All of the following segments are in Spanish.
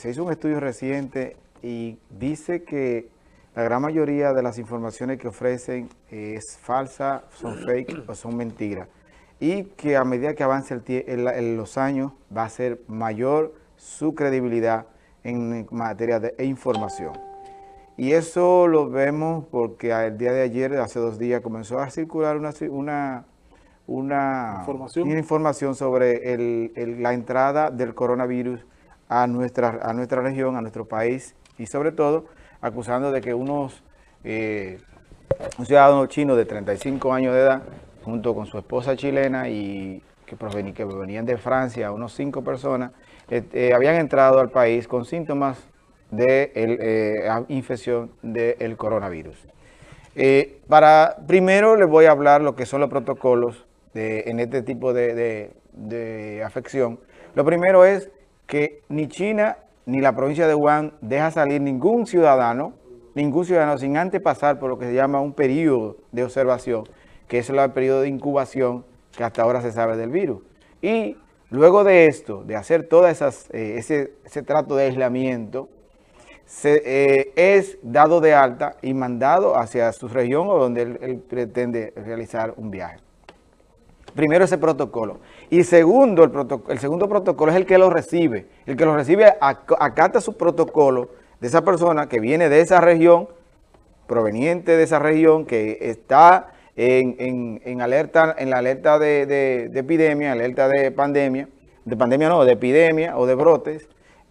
se hizo un estudio reciente y dice que la gran mayoría de las informaciones que ofrecen es falsa, son fake o son mentiras. Y que a medida que avance el, los años va a ser mayor su credibilidad en materia de información. Y eso lo vemos porque el día de ayer, hace dos días, comenzó a circular una, una, una información. información sobre la entrada del coronavirus a nuestra, a nuestra región, a nuestro país y sobre todo acusando de que unos, eh, un ciudadano chino de 35 años de edad, junto con su esposa chilena y que, que venían de Francia, unos cinco personas, eh, eh, habían entrado al país con síntomas de infección del coronavirus. para, primero les voy a hablar lo que son los protocolos en este tipo de, de afección. Lo primero es que ni China ni la provincia de Wuhan deja salir ningún ciudadano, ningún ciudadano sin antes pasar por lo que se llama un periodo de observación, que es el periodo de incubación que hasta ahora se sabe del virus. Y luego de esto, de hacer todo eh, ese, trato de aislamiento, se, eh, es dado de alta y mandado hacia su región o donde él pretende realizar un viaje. Primero ese protocolo. Y segundo, el, segundo protocolo es el que lo recibe. El que lo recibe acata su protocolo de esa persona que viene de esa región, proveniente de esa región, que está en, alerta, en la alerta de, epidemia, alerta de pandemia, de pandemia no, de epidemia o de brotes,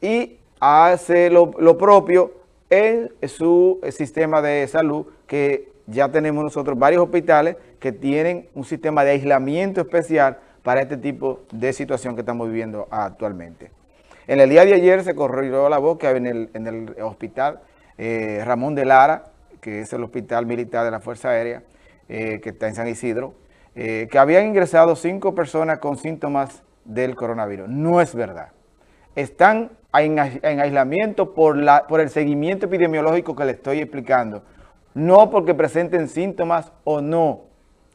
y hace lo, lo propio en su sistema de salud que ya tenemos nosotros varios hospitales que tienen un sistema de aislamiento especial para este tipo de situación que estamos viviendo actualmente. En el día de ayer se corrió la boca en el, en el hospital eh, Ramón de Lara, que es el hospital militar de la Fuerza Aérea, eh, que está en San Isidro, eh, que habían ingresado cinco personas con síntomas del coronavirus. No es verdad. Están en, en aislamiento por, la, por el seguimiento epidemiológico que le estoy explicando no porque presenten síntomas o no,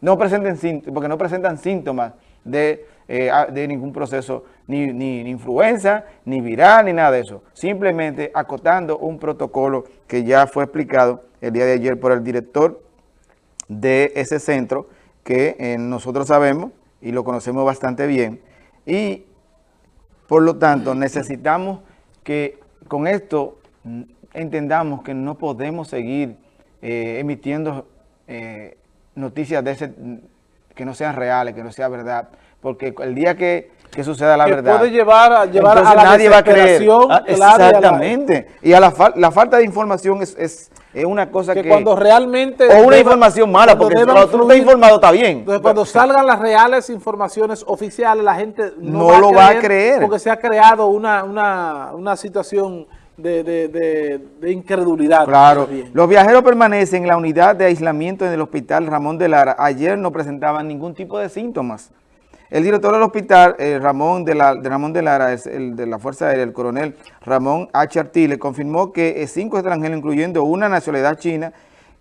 no presenten porque no presentan síntomas de, eh, de ningún proceso, ni, ni, influenza, ni viral, ni nada de eso. Simplemente acotando un protocolo que ya fue explicado el día de ayer por el director de ese centro, que eh, nosotros sabemos y lo conocemos bastante bien. Y por lo tanto necesitamos que con esto entendamos que no podemos seguir eh, emitiendo eh, noticias de ese que no sean reales, que no sea verdad, porque el día que, que suceda la que verdad... puede llevar, a, llevar a la nadie va a creer. Ah, exactamente. Y a la, la, falta de información es, es, es una cosa que, que... cuando realmente... O una información mala, porque cuando tú no estás informado está bien. Entonces, cuando salgan las reales informaciones oficiales, la gente no, no lo va a creer. Porque se ha creado una, una, una situación de, de, de, incredulidad. Claro, los viajeros permanecen en la unidad de aislamiento en el hospital Ramón de Lara. Ayer no presentaban ningún tipo de síntomas. El director del hospital, eh, Ramón, de la, de Ramón de Lara, es el de la Fuerza Aérea, el coronel Ramón H. Artile, confirmó que eh, cinco extranjeros, incluyendo una nacionalidad china,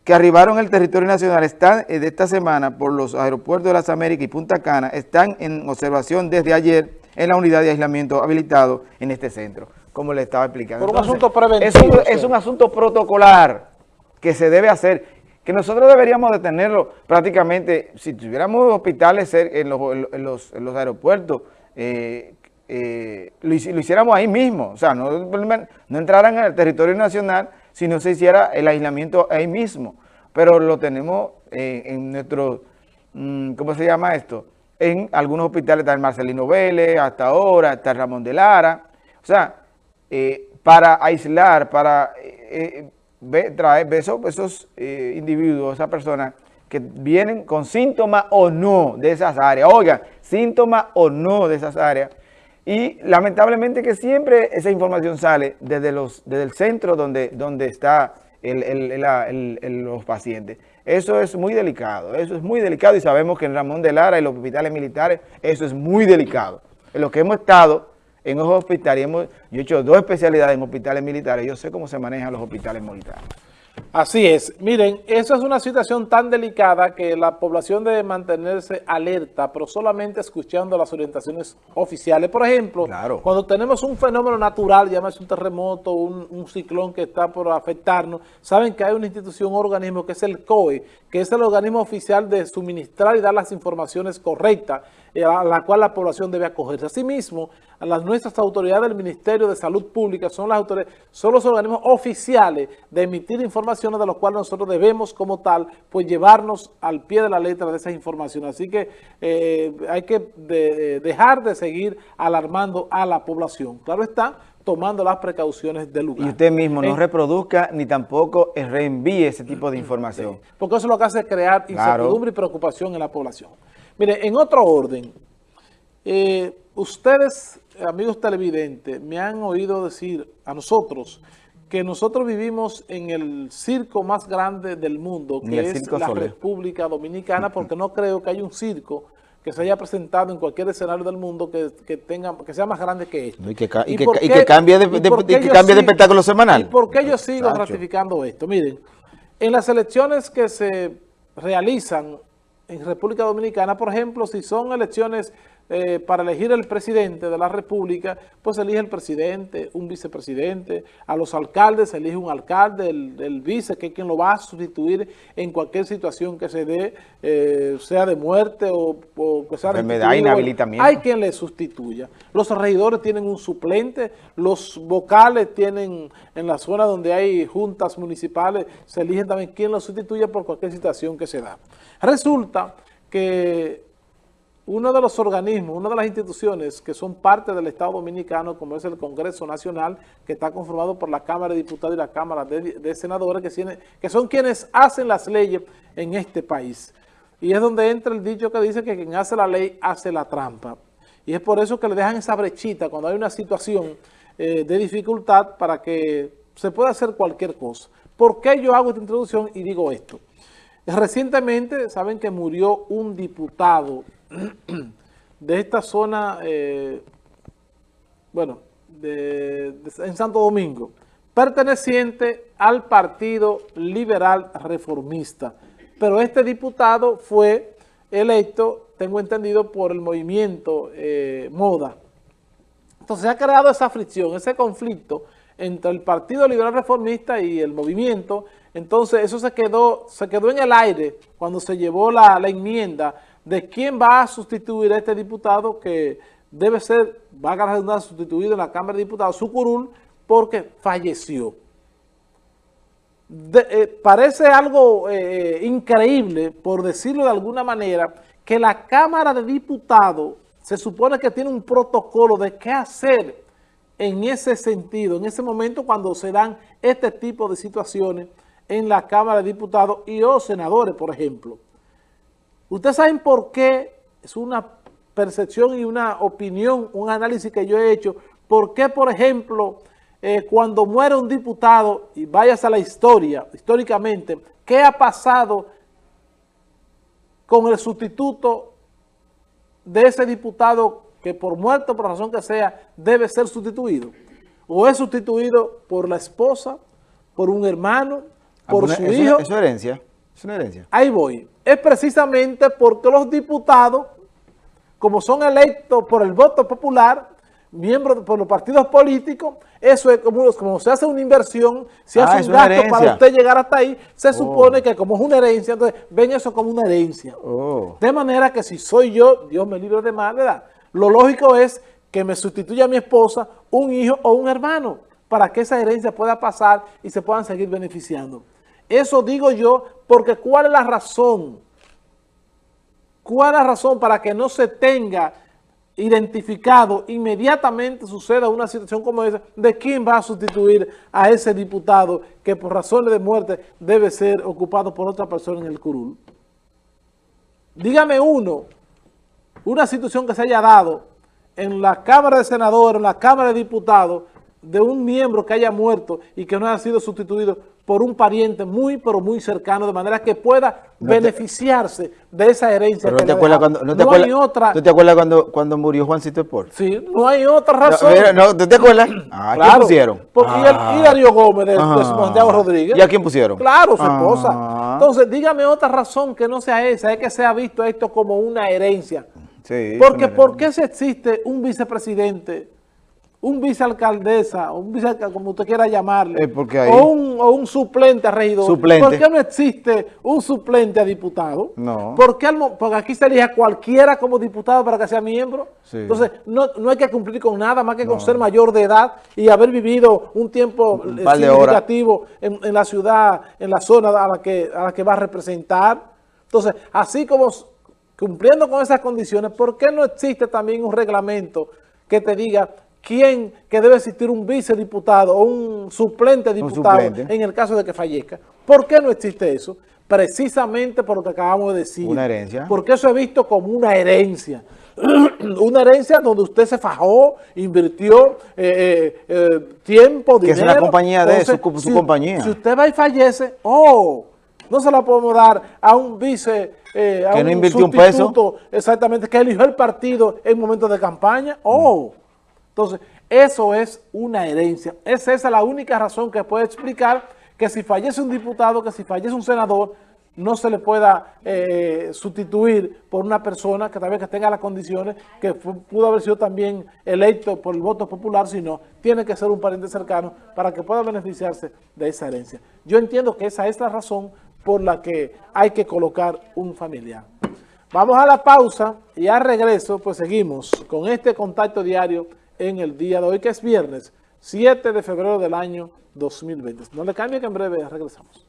que arribaron al territorio nacional están eh, de esta semana por los aeropuertos de las Américas y Punta Cana, están en observación desde ayer en la unidad de aislamiento habilitado en este centro como le estaba explicando. Por un asunto preventivo. Es un, asunto protocolar que se debe hacer, que nosotros deberíamos de tenerlo prácticamente, si tuviéramos hospitales en los, aeropuertos, eh, eh, lo, hiciéramos ahí mismo, o sea, no, no entraran al territorio nacional si no se hiciera el aislamiento ahí mismo, pero lo tenemos en nuestro, mm, ¿cómo se llama esto? En algunos hospitales está el Marcelino Vélez, hasta ahora, está el Ramón de Lara, o sea, eh, para aislar, para eh, eh, traer esos, esos individuos, esas personas que vienen con síntomas o no de esas áreas. Oigan, síntomas o no de esas áreas. Y lamentablemente que siempre esa información sale desde, los, desde el centro donde, donde están los pacientes. Eso es muy delicado, eso es muy delicado y sabemos que en Ramón de Lara y los hospitales militares eso es muy delicado. En lo que hemos estado en los hospitales, hemos, yo he hecho dos especialidades en hospitales militares, yo sé cómo se manejan los hospitales militares. Así es. Miren, eso es una situación tan delicada que la población debe mantenerse alerta, pero solamente escuchando las orientaciones oficiales. Por ejemplo, cuando tenemos un fenómeno natural, llámese un terremoto, un, un, ciclón que está por afectarnos, saben que hay una institución, un organismo que es el COE, que es el organismo oficial de suministrar y dar las informaciones correctas eh, a la cual la población debe acogerse. Asimismo, a las nuestras autoridades del Ministerio de Salud Pública son las autoridades, son los organismos oficiales de emitir informaciones de los cuales nosotros debemos como tal, pues llevarnos al pie de la letra de esas informaciones. Así que eh, hay que dejar de seguir alarmando a la población. Claro está, tomando las precauciones del lugar. Y usted mismo no reproduzca ni tampoco reenvíe ese tipo de información. porque eso lo que hace es crear incertidumbre y preocupación en la población. Mire, en otro orden, eh, ustedes, amigos televidentes, me han oído decir a nosotros que nosotros vivimos en el circo más grande del mundo, que es la República Dominicana, porque no creo que haya un circo que se haya presentado en cualquier escenario del mundo que, tenga, que sea más grande que este. Y que, cambie de, espectáculo semanal. ¿Y por qué yo sigo ratificando esto? Miren, en las elecciones que se realizan en República Dominicana, por ejemplo, si son elecciones eh, para elegir el presidente de la República, pues elige el presidente, un vicepresidente, a los alcaldes se elige un alcalde, el, vice, que es quien lo va a sustituir en cualquier situación que se dé, eh, sea de muerte o, que sea de inhabilitamiento. Hay quien le sustituya. Los regidores tienen un suplente, los vocales tienen, en la zona donde hay juntas municipales, se eligen también quien lo sustituya por cualquier situación que se da. Resulta que uno de los organismos, una de las instituciones que son parte del Estado Dominicano, como es el Congreso Nacional, que está conformado por la Cámara de Diputados y la Cámara de, Senadores, que, son quienes hacen las leyes en este país. Y es donde entra el dicho que dice que quien hace la ley hace la trampa. Y es por eso que le dejan esa brechita cuando hay una situación eh, de dificultad para que se pueda hacer cualquier cosa. ¿Por qué yo hago esta introducción y digo esto? Recientemente, saben que murió un diputado de esta zona, eh, bueno, en Santo Domingo, perteneciente al Partido Liberal Reformista. Pero este diputado fue electo, tengo entendido, por el movimiento eh, MODA. Entonces ha creado esa fricción, ese conflicto entre el Partido Liberal Reformista y el movimiento. Entonces eso se quedó, se quedó en el aire cuando se llevó la, enmienda de quién va a sustituir a este diputado que debe ser, va a ganar sustituido en la Cámara de Diputados, su curul, porque falleció. Eh, parece algo eh, increíble, por decirlo de alguna manera, que la Cámara de Diputados se supone que tiene un protocolo de qué hacer en ese sentido, en ese momento cuando se dan este tipo de situaciones en la Cámara de Diputados y o senadores, por ejemplo. Ustedes saben por qué, es una percepción y una opinión, un análisis que yo he hecho, por qué, por ejemplo, eh, cuando muere un diputado, y vayas a la historia, históricamente, ¿qué ha pasado con el sustituto de ese diputado que por muerto, por razón que sea, debe ser sustituido? ¿O es sustituido por la esposa, por un hermano, por su hijo? Es herencia. Es una herencia. Ahí voy. Es precisamente porque los diputados, como son electos por el voto popular, miembros por los partidos políticos, eso es como, como se hace una inversión, se hace ah, un gasto para usted llegar hasta ahí, se oh. supone que como es una herencia, entonces ven eso como una herencia. Oh. De manera que si soy yo, Dios me libre de mal, ¿verdad? Lo lógico es que me sustituya a mi esposa, un hijo o un hermano, para que esa herencia pueda pasar y se puedan seguir beneficiando. Eso digo yo porque ¿cuál es la razón? ¿Cuál es la razón para que no se tenga identificado, inmediatamente suceda una situación como esa, de quién va a sustituir a ese diputado que por razones de muerte debe ser ocupado por otra persona en el curul? Dígame uno, una situación que se haya dado en la Cámara de Senadores, en la Cámara de Diputados, de un miembro que haya muerto y que no haya sido sustituido por un pariente muy, pero muy cercano, de manera que pueda No te- beneficiarse de esa herencia. Pero que no te acuerdas cuando, no te No acuerdas, hay otra, ¿tú te acuerdas cuando, cuando murió Juancito Sport? sí, no hay otra No, razón. mira, no, ¿tú te acuerdas? Ah, ¿a quién pusieron? Porque y, Ah. el, y Darío Gómez de, de Ah. Santiago Rodríguez. ¿Y a quién pusieron? Claro, su Ah. esposa. Entonces, dígame otra razón que no sea esa, es que se ha visto esto como una herencia. Sí, Porque, ¿por qué se existe un vicepresidente, un vicealcaldesa, un vicealcalde, como usted quiera llamarle, Eh, porque ahí- o, un, o un suplente a regidor? Suplente. ¿Por qué no existe un suplente a diputado? No. ¿Por qué al porque aquí se elige a cualquiera como diputado para que sea miembro. Sí. Entonces, no, no hay que cumplir con nada más que con ser mayor de edad y haber vivido un tiempo Un eh, significativo en, en la ciudad, en la zona a la que, a la que va a representar. Entonces, así como cumpliendo con esas condiciones, ¿por qué no existe también un reglamento que te diga quién, que debe existir un vicediputado o un suplente diputado suplente. en el caso de que fallezca? ¿Por qué no existe eso? Precisamente por lo que acabamos de decir. Una herencia. Porque eso es visto como una herencia. una herencia donde usted se fajó, invirtió eh, eh, eh, tiempo, Que dinero. es una compañía de su- su si- compañía. Si usted va y fallece, oh, no se la podemos dar a un vice, eh, a Que no un invirtió un peso. exactamente, que eligió el partido en momentos de campaña, oh. Entonces, eso es una herencia. Es esa la única razón que puede explicar que si fallece un diputado, que si fallece un senador, no se le pueda eh, sustituir por una persona que tal vez que tenga las condiciones, que pudo haber sido también electo por el voto popular, sino tiene que ser un pariente cercano para que pueda beneficiarse de esa herencia. Yo entiendo que esa es la razón por la que hay que colocar un familiar. Vamos a la pausa y al regreso pues seguimos con este contacto diario en el día de hoy que es viernes 7 de febrero del año 2020. No le cambie que en breve regresamos.